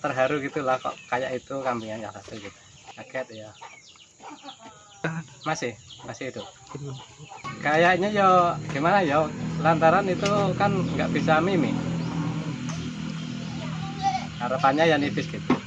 terharu gitulah kok. Kayak itu kambingnya yang satu gitu. Kaget ya. Masih? Masih itu, kayaknya yo gimana yo? Lantaran itu kan nggak bisa mimik harapannya ya nipis gitu.